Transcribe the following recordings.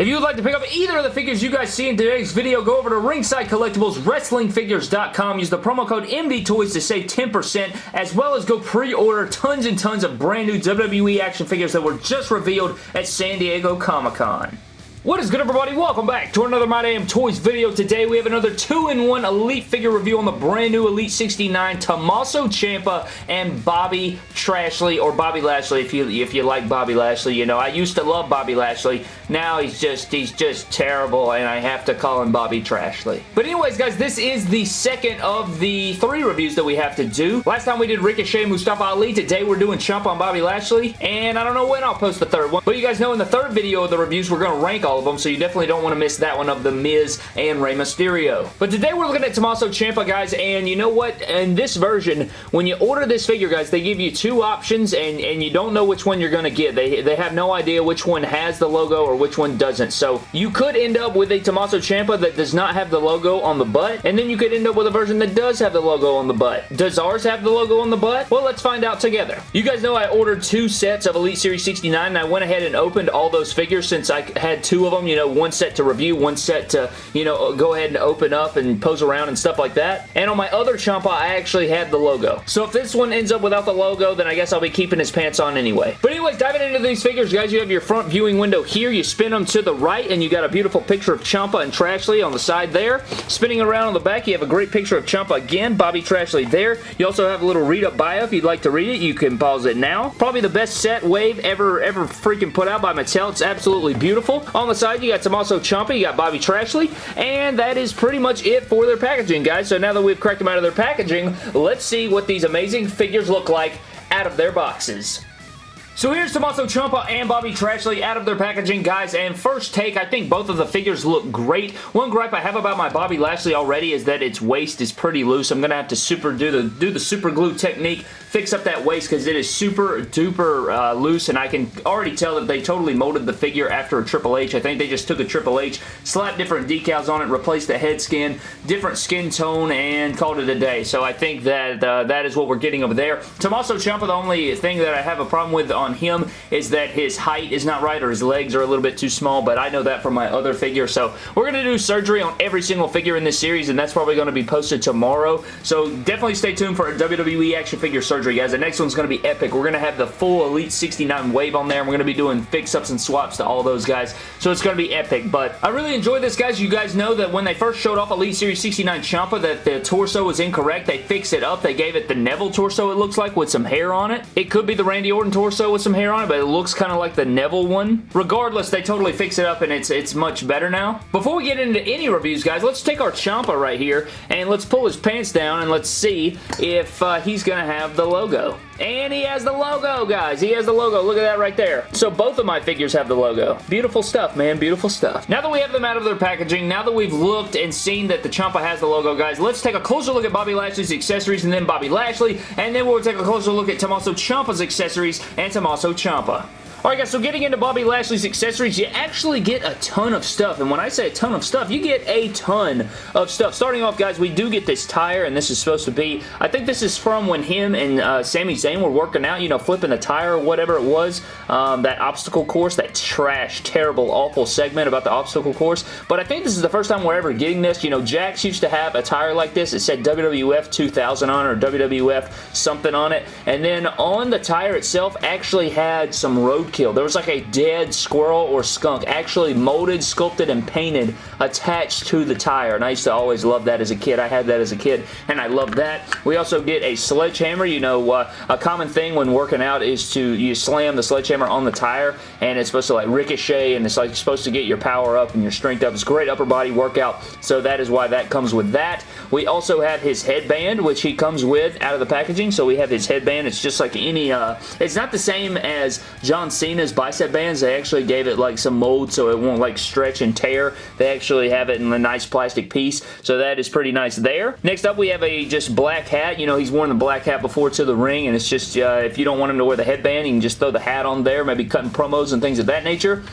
If you would like to pick up either of the figures you guys see in today's video, go over to Ringside Collectibles, WrestlingFigures.com. Use the promo code MDTOYS to save 10%, as well as go pre-order tons and tons of brand new WWE action figures that were just revealed at San Diego Comic-Con. What is good everybody? Welcome back to another My Damn Toys video. Today we have another 2-in-1 Elite figure review on the brand new Elite 69 Tommaso Ciampa and Bobby Trashley or Bobby Lashley if you if you like Bobby Lashley. You know, I used to love Bobby Lashley. Now he's just he's just terrible and I have to call him Bobby Trashley. But anyways guys, this is the second of the three reviews that we have to do. Last time we did Ricochet Mustafa Ali. Today we're doing Ciampa on Bobby Lashley and I don't know when I'll post the third one. But you guys know in the third video of the reviews we're going to rank all of them, so you definitely don't want to miss that one of The Miz and Rey Mysterio. But today we're looking at Tommaso Ciampa, guys, and you know what? In this version, when you order this figure, guys, they give you two options, and, and you don't know which one you're going to get. They, they have no idea which one has the logo or which one doesn't. So you could end up with a Tommaso Ciampa that does not have the logo on the butt, and then you could end up with a version that does have the logo on the butt. Does ours have the logo on the butt? Well, let's find out together. You guys know I ordered two sets of Elite Series 69, and I went ahead and opened all those figures since I had two of them, you know, one set to review, one set to, you know, go ahead and open up and pose around and stuff like that. And on my other Ciampa, I actually had the logo. So if this one ends up without the logo, then I guess I'll be keeping his pants on anyway. But anyways, diving into these figures, guys, you have your front viewing window here. You spin them to the right, and you got a beautiful picture of Ciampa and Trashley on the side there. Spinning around on the back, you have a great picture of Ciampa again, Bobby Trashley there. You also have a little read-up bio. If you'd like to read it, you can pause it now. Probably the best set wave ever, ever freaking put out by Mattel. It's absolutely beautiful. On the side, you got some also Ciampa, you got Bobby Trashley, and that is pretty much it for their packaging, guys. So now that we've cracked them out of their packaging, let's see what these amazing figures look like out of their boxes. So here's Tommaso Ciampa and Bobby Trashley out of their packaging, guys, and first take, I think both of the figures look great. One gripe I have about my Bobby Lashley already is that its waist is pretty loose. I'm going to have to super do the, do the super glue technique, fix up that waist because it is super duper uh, loose, and I can already tell that they totally molded the figure after a Triple H. I think they just took a Triple H, slapped different decals on it, replaced the head skin, different skin tone, and called it a day. So I think that uh, that is what we're getting over there. Tommaso Ciampa, the only thing that I have a problem with on him is that his height is not right or his legs are a little bit too small, but I know that from my other figure. So we're going to do surgery on every single figure in this series, and that's probably going to be posted tomorrow. So definitely stay tuned for a WWE action figure surgery, guys. The next one's going to be epic. We're going to have the full Elite 69 wave on there, and we're going to be doing fix-ups and swaps to all those guys. So it's going to be epic, but I really enjoy this, guys. You guys know that when they first showed off Elite Series 69 Ciampa, that the torso was incorrect. They fixed it up. They gave it the Neville torso, it looks like, with some hair on it. It could be the Randy Orton torso with some hair on it, but it looks kind of like the Neville one. Regardless, they totally fix it up and it's, it's much better now. Before we get into any reviews, guys, let's take our Ciampa right here and let's pull his pants down and let's see if uh, he's going to have the logo. And he has the logo, guys. He has the logo. Look at that right there. So both of my figures have the logo. Beautiful stuff, man. Beautiful stuff. Now that we have them out of their packaging, now that we've looked and seen that the Ciampa has the logo, guys, let's take a closer look at Bobby Lashley's accessories and then Bobby Lashley, and then we'll take a closer look at Tommaso Ciampa's accessories and Tommaso Ciampa. Alright guys, so getting into Bobby Lashley's accessories, you actually get a ton of stuff. And when I say a ton of stuff, you get a ton of stuff. Starting off, guys, we do get this tire, and this is supposed to be, I think this is from when him and uh, Sami Zayn were working out, you know, flipping the tire or whatever it was. Um, that obstacle course, that trash, terrible, awful segment about the obstacle course. But I think this is the first time we're ever getting this. You know, Jakks used to have a tire like this. It said WWF 2000 on it, or WWF something on it. And then on the tire itself actually had some road roadkill. There was like a dead squirrel or skunk actually molded, sculpted, and painted attached to the tire. And I used to always love that as a kid. I had that as a kid, and I love that. We also get a sledgehammer. You know, uh, a common thing when working out is to you slam the sledgehammer on the tire, and it's supposed to like ricochet, and it's like supposed to get your power up and your strength up. It's great upper body workout, so that is why that comes with that. We also have his headband, which he comes with out of the packaging. So we have his headband. It's just like any, uh, it's not the same as John Cena's bicep bands. They actually gave it like some mold so it won't like stretch and tear. They actually have it in a nice plastic piece. So that is pretty nice there. Next up, we have a just black hat. You know, he's worn the black hat before to the ring, and it's just, uh, if you don't want him to wear the headband, you can just throw the hat on there, maybe cutting promos and things of that nature.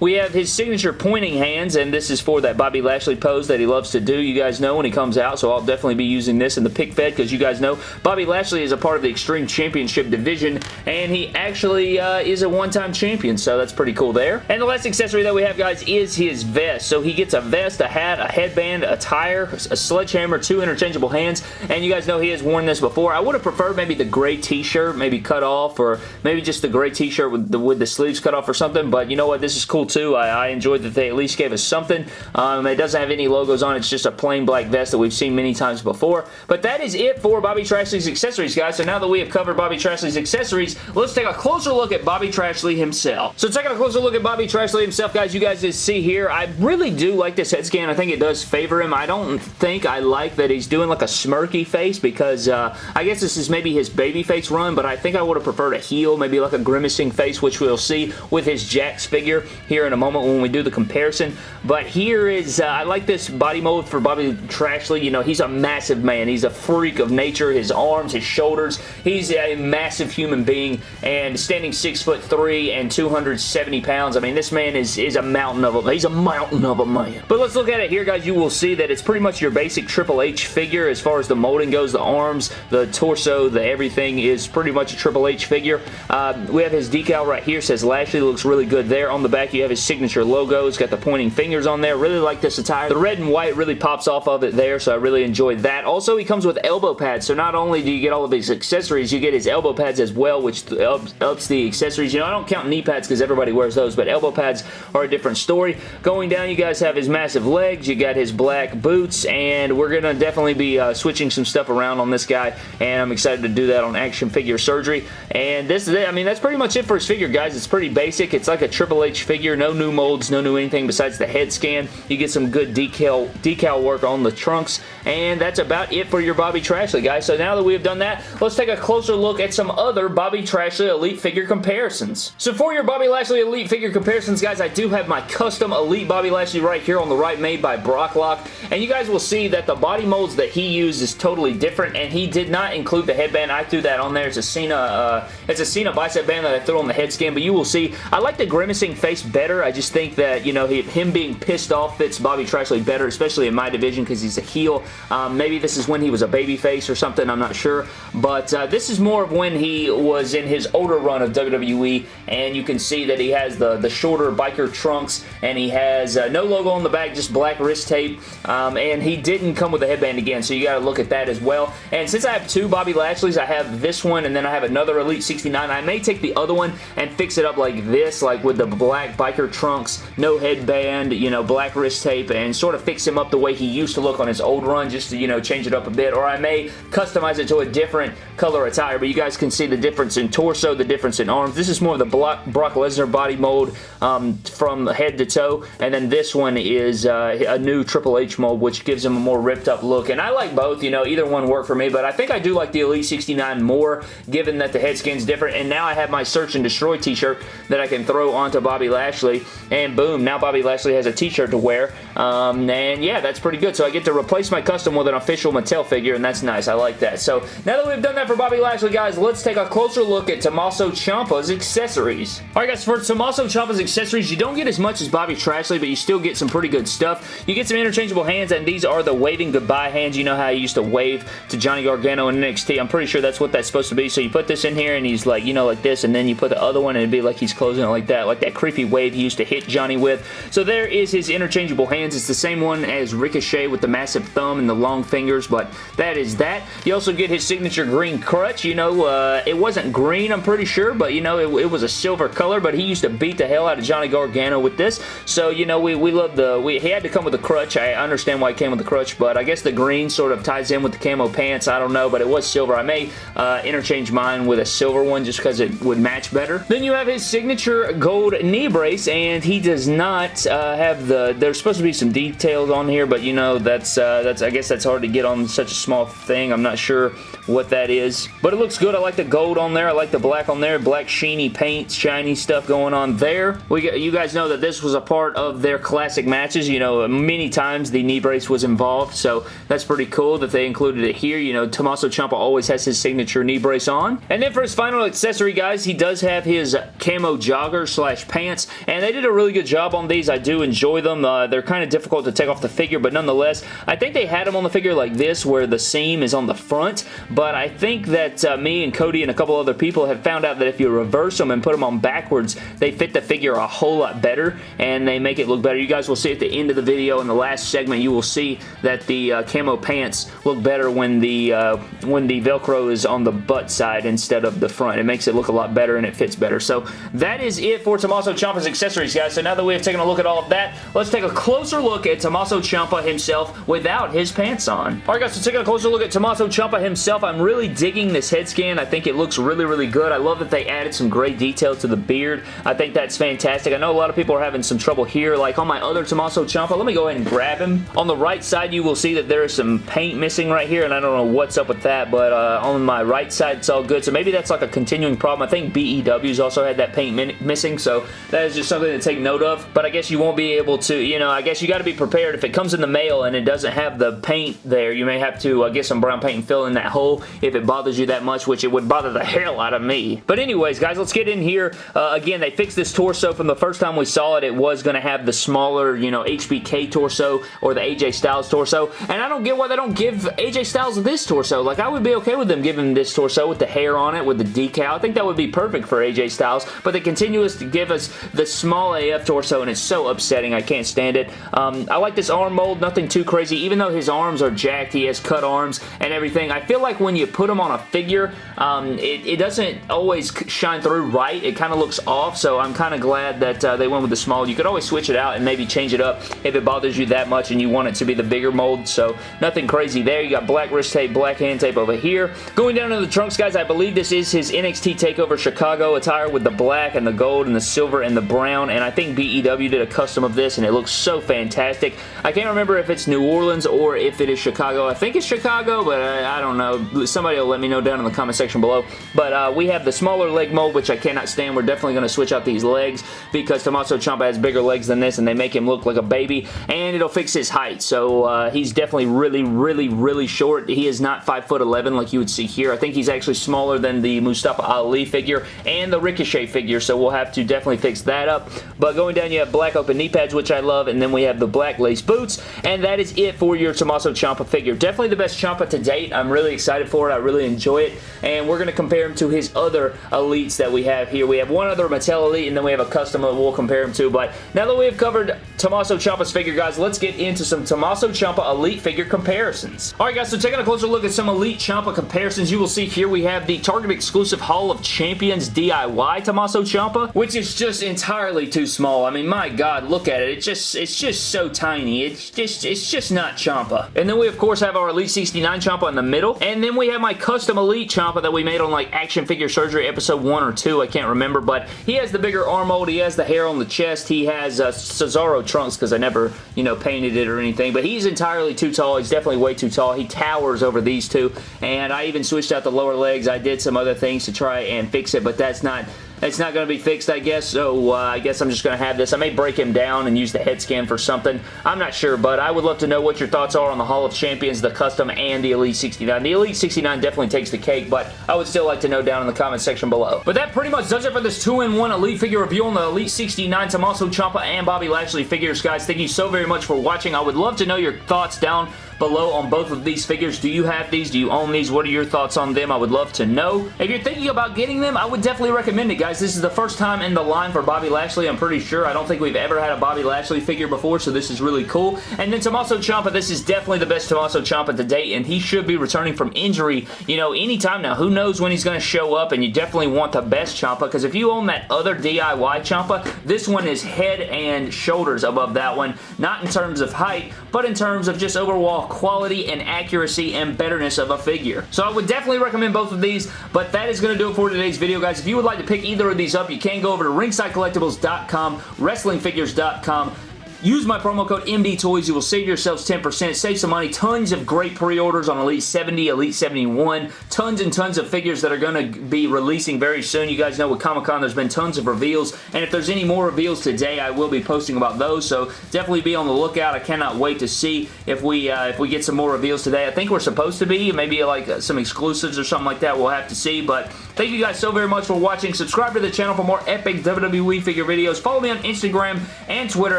We have his signature pointing hands, and this is for that Bobby Lashley pose that he loves to do, you guys know, when he comes out, so I'll definitely be using this in the pick fed because you guys know Bobby Lashley is a part of the Extreme Championship division, and he actually uh, is a one-time champion, so that's pretty cool there. And the last accessory that we have, guys, is his vest. So he gets a vest, a hat, a headband, a tire, a sledgehammer, two interchangeable hands, and you guys know he has worn this before. I would have preferred maybe the gray t-shirt, maybe cut off, or maybe just the gray t-shirt with the, with the sleeves cut off or something, but you know what? This is cool too. I, I enjoyed that they at least gave us something. Um, it doesn't have any logos on it. It's just a plain black vest that we've seen many times before. But that is it for Bobby Trashley's accessories, guys. So now that we have covered Bobby Trashley's accessories, let's take a closer look at Bobby Trashley himself. So taking a closer look at Bobby Trashley himself, guys, you guys just see here, I really do like this head scan. I think it does favor him. I don't think I like that he's doing like a smirky face because uh, I guess this is maybe his baby face run, but I think I would have preferred a heel, maybe like a grimacing face, which we'll see with his Jakks figure here in a moment when we do the comparison. But here is, uh, I like this body mold for Bobby Trashley. You know, he's a massive man. He's a freak of nature. His arms, his shoulders. He's a massive human being and standing six foot three and 270 pounds. I mean, this man is, is a mountain of a, he's a mountain of a man. But let's look at it here, guys. You will see that it's pretty much your basic Triple H figure as far as the molding goes. The arms, the torso, the everything is pretty much a Triple H figure. Uh, we have his decal right here. Says Lashley looks really good there. On the back, you have his signature logo. It's got the pointing fingers on there. Really like this attire. The red and white really pops off of it there, so I really enjoyed that. Also, he comes with elbow pads, so not only do you get all of his accessories, you get his elbow pads as well, which ups, ups the accessories. You know, I don't count knee pads because everybody wears those, but elbow pads are a different story. Going down, you guys have his massive legs. You got his black boots, and we're going to definitely be uh, switching some stuff around on this guy, and I'm excited to do that on Action Figure Surgery. And this is it. I mean, that's pretty much it for his figure, guys. It's pretty basic. It's like a Triple H figure. No new molds, no new anything besides the head scan. You get some good decal, decal work on the trunks, and that's about it for your Bobby Trashley, guys. So now that we have done that, let's take a closer look at some other Bobby Trashley Elite figure comparisons. So for your Bobby Lashley Elite figure comparisons, guys, I do have my custom Elite Bobby Lashley right here on the right made by Brocklock, and you guys will see that the body molds that he used is totally different, and he did not include the headband. I threw that on there. It's a Cena, uh, it's a Cena bicep band that I threw on the head scan, but you will see, I like the grimacing face better. I just think that, you know, he, him being pissed off fits Bobby Trashley better, especially in my division because he's a heel. Um, maybe this is when he was a baby face or something, I'm not sure, but uh, this is more of when he was in his older run of WWE, and you can see that he has the, the shorter biker trunks, and he has uh, no logo on the back, just black wrist tape, um, and he didn't come with a headband again, so you got to look at that as well. And since I have two Bobby Lashleys, I have this one, and then I have another Elite 69. I may take the other one and fix it up like this, like with the black biker trunks, no headband, you know, black wrist tape, and sort of fix him up the way he used to look on his old run, just to, you know, change it up a bit, or I may customize it to a different color attire, but you guys can see the difference in torso, the difference in arms. This is more of the Brock Lesnar body mold um, from head to toe, and then this one is uh, a new Triple H mold, which gives him a more ripped up look, and I like both, you know, either one worked for me, but I think I do like the Elite 69 more, given that the head skin's different, and now I have my Search and Destroy t-shirt that I can throw onto Bobby Lashley, and boom, now Bobby Lashley has a t-shirt to wear, um, and yeah, that's pretty good, so I get to replace my custom with an official Mattel figure, and that's nice, I like that. So, now that we've done that for Bobby Lashley, guys, let's take a closer look at Tommaso Ciampa's accessories. Alright guys, for Tommaso Ciampa's accessories, you don't get as much as Bobby Trashley, but you still get some pretty good stuff. You get some interchangeable hands, and these are the waving goodbye hands. You know how he used to wave to Johnny Gargano in NXT. I'm pretty sure that's what that's supposed to be. So you put this in here, and he's like, you know, like this, and then you put the other one, and it'd be like he's closing it like that, like that creepy wave he used to hit Johnny with. So there is his interchangeable hands. It's the same one as Ricochet with the massive thumb and the long fingers, but that is that. You also get his signature green crutch. You know, uh, it wasn't green, I'm pretty sure, but, you know, it, it, was a silver color, but he used to beat the hell out of Johnny Gargano with this. So, you know, we, we love the... We, he had to come with a crutch. I understand why he came with the crutch, but I guess the green sort of ties in with the camo pants. I don't know, but it was silver. I may uh, interchange mine with a silver one just because it would match better. Then you have his signature gold knee brace, and he does not uh, have the... There's supposed to be some details on here, but, you know, that's... Uh, that's I guess that's hard to get on such a small thing. I'm not sure what that is. But it looks good. I like the gold on there. I like the black on there. Black sheeny paint, shiny stuff going on there. We got, You guys know that this was a part of their classic matches. You know, many times the knee brace was involved, so that's pretty cool that they included it here. You know, Tommaso Ciampa always has his signature knee brace on. And then for his final accessory, guys, he does have his camo jogger slash pants, and they did a really good job on these. I do enjoy them. Uh, they're kind of difficult to take off the figure, but nonetheless, I think they had them on the figure like this where the seam is on the front, but I think that uh, me and Cody and a couple other people have found out that if you reverse them and put them on backwards, they fit the figure a whole lot better, and they make it look better. You guys will see at the end of the video in the last segment, you will see that the uh, camo pants look better when the uh, when the Velcro is on the butt side instead of the front. It makes it look a lot better and it fits better. So that is it for Tommaso Ciampa's accessories, guys. So now that we have taken a look at all of that, let's take a closer look at Tommaso Ciampa himself without his pants on. Alright guys, so taking a closer look at Tommaso Ciampa himself, I'm really digging this head scan. I think it looks really, really good. I love that they added some great detail to the beard. I think that's fantastic. I know a lot of people are having some trouble here. Like on my other Tommaso Ciampa, let me go ahead and grab him. On the right side, you will see that there is some paint missing right here, and I don't know what's up with that, but uh, on my right side, it's all good. So maybe that's like a continuing problem. I think BEW's also had that paint missing, so that is just something to take note of. But I guess you won't be able to, you know, I guess you got to be prepared. If it comes in the mail and it doesn't have the paint there, you may have to uh, get some brown paint and fill in that hole if it bothers you that much, which it would bother the hell out of me. But anyways, guys, let's get in here. Uh, again, they fixed this torso from the first time we saw it. It was going to have the smaller, you know, HBK torso or the AJ Styles torso. And I don't get why they don't give AJ Styles this torso. Like, I would be okay with them giving this torso with the hair on it, with the decal. I think that would be perfect for AJ Styles. But they continue to give us the small AF torso, and it's so upsetting. I can't stand it. Um, I like this arm mold. Nothing too crazy. Even though his arms are jacked, he has cut arms and everything. I feel like when you put him on a figure, um, it, it, doesn't always shine through right. It kind of looks off, so I'm kind of glad that uh, they went with the small. You could always switch it out and maybe change it up if it bothers you that much and you want it to be the bigger mold, so nothing crazy there. You got black wrist tape, black hand tape over here. Going down to the trunks, guys, I believe this is his NXT TakeOver Chicago attire with the black and the gold and the silver and the brown, and I think BEW did a custom of this, and it looks so fantastic. I can't remember if it's New Orleans or if it is Chicago. I think it's Chicago, but I, I don't know. Somebody will let me know down in the comment section below. But uh, we have the smaller leg mold, which I cannot stand. We're definitely going to switch out these legs because Tommaso Ciampa has bigger legs than this, and they make him look like a baby, and it'll fix his height. So uh, he's definitely really, really, really short. He is not 5'11 like you would see here. I think he's actually smaller than the Mustafa Ali figure and the Ricochet figure, so we'll have to definitely fix that up. But going down, you have black open knee pads, which I love, and then we have the black lace boots, and that is it for your Tommaso Ciampa figure. Definitely the best Ciampa to date. I'm really excited for it. I really enjoy it, and we're going to compare him to his other elites that we have here. We have one other Mattel Elite, and then we have a custom that we'll compare him to, but now that we have covered Tommaso Ciampa's figure, guys, let's get into some Tommaso Ciampa Elite figure comparisons. Alright guys, so taking a closer look at some Elite Ciampa comparisons, you will see here we have the Target exclusive Hall of Champions DIY Tommaso Ciampa, which is just entirely too small. I mean, my god, look at it. It's just, it's just so tiny. It's just, it's just not Ciampa. And then we, of course, have our Elite 69 Ciampa in the middle, and then we have my custom Elite Ciampa that we made on, like, Action Figure Surgery episode 1 or 2, I can't remember, but he has the bigger arm mold, he has the hair on the chest, he has uh, Cesaro trunks, because I never, you know, painted it or anything, but he's entirely too tall. He's definitely way too tall. He towers over these two, and I even switched out the lower legs. I did some other things to try and fix it, but that's not it's not going to be fixed, I guess, so uh, I guess I'm just going to have this. I may break him down and use the head scan for something. I'm not sure, but I would love to know what your thoughts are on the Hall of Champions, the Custom, and the Elite 69. The Elite 69 definitely takes the cake, but I would still like to know down in the comment section below. But that pretty much does it for this 2-in-1 Elite figure review on the Elite 69 Tommaso Ciampa and Bobby Lashley figures, guys. Thank you so very much for watching. I would love to know your thoughts down below on both of these figures. Do you have these? Do you own these? What are your thoughts on them? I would love to know. If you're thinking about getting them, I would definitely recommend it, guys. This is the first time in the line for Bobby Lashley, I'm pretty sure. I don't think we've ever had a Bobby Lashley figure before, so this is really cool. And then Tommaso Ciampa, this is definitely the best Tommaso Ciampa to date, and he should be returning from injury, you know, anytime now. Who knows when he's going to show up, and you definitely want the best Ciampa, because if you own that other DIY Ciampa, this one is head and shoulders above that one. Not in terms of height, but in terms of just overall quality and accuracy and betterness of a figure. So I would definitely recommend both of these, but that is going to do it for today's video, guys. If you would like to pick either of these up, you can go over to ringsidecollectibles.com, wrestlingfigures.com, Use my promo code MDTOYS. You will save yourselves 10%. Save some money. Tons of great pre-orders on Elite 70, Elite 71. Tons and tons of figures that are going to be releasing very soon. You guys know with Comic-Con there's been tons of reveals. And if there's any more reveals today, I will be posting about those. So definitely be on the lookout. I cannot wait to see if we uh, if we get some more reveals today. I think we're supposed to be. Maybe like uh, some exclusives or something like that. We'll have to see. But thank you guys so very much for watching. Subscribe to the channel for more epic WWE figure videos. Follow me on Instagram and Twitter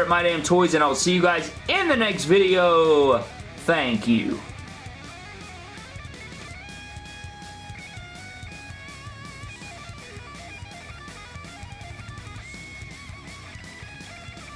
at MyDamnToys. And I will see you guys in the next video. Thank you.